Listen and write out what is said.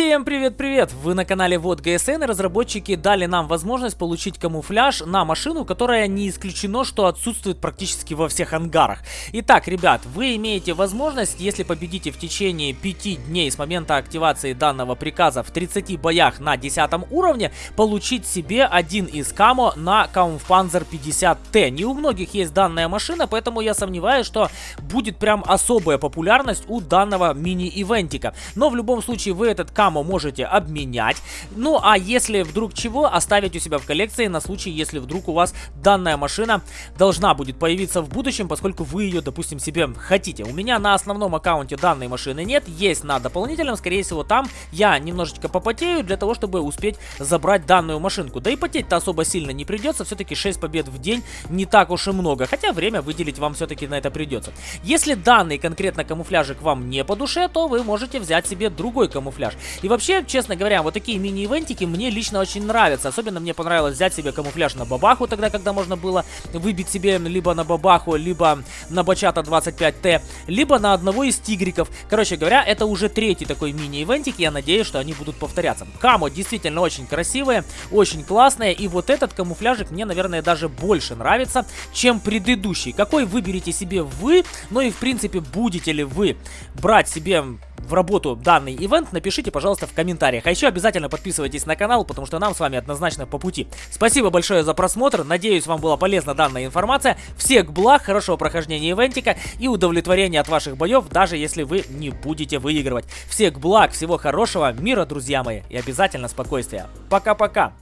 Всем привет-привет! Вы на канале Вот ГСН разработчики дали нам возможность получить камуфляж на машину, которая не исключено, что отсутствует практически во всех ангарах. Итак, ребят, вы имеете возможность, если победите в течение 5 дней с момента активации данного приказа в 30 боях на 10 уровне, получить себе один из камо на Kampfpanzer 50T. Не у многих есть данная машина, поэтому я сомневаюсь, что будет прям особая популярность у данного мини-ивентика. Но в любом случае вы этот камо можете обменять. Ну, а если вдруг чего, оставить у себя в коллекции на случай, если вдруг у вас данная машина должна будет появиться в будущем, поскольку вы ее, допустим, себе хотите. У меня на основном аккаунте данной машины нет, есть на дополнительном, скорее всего, там я немножечко попотею для того, чтобы успеть забрать данную машинку. Да и потеть-то особо сильно не придется, все-таки 6 побед в день не так уж и много, хотя время выделить вам все-таки на это придется. Если данный конкретно камуфляжик вам не по душе, то вы можете взять себе другой камуфляж. И вообще, честно говоря, вот такие мини-ивентики мне лично очень нравятся. Особенно мне понравилось взять себе камуфляж на бабаху, тогда, когда можно было выбить себе либо на бабаху, либо на бачата 25Т, либо на одного из тигриков. Короче говоря, это уже третий такой мини-ивентик, я надеюсь, что они будут повторяться. Камо действительно очень красивые, очень классные, и вот этот камуфляжик мне, наверное, даже больше нравится, чем предыдущий. Какой выберете себе вы, ну и в принципе, будете ли вы брать себе в работу данный ивент, напишите, пожалуйста, в комментариях. А еще обязательно подписывайтесь на канал, потому что нам с вами однозначно по пути. Спасибо большое за просмотр, надеюсь, вам была полезна данная информация. Всех благ, хорошего прохождения ивентика и удовлетворения от ваших боев, даже если вы не будете выигрывать. Всех благ, всего хорошего, мира, друзья мои, и обязательно спокойствия. Пока-пока!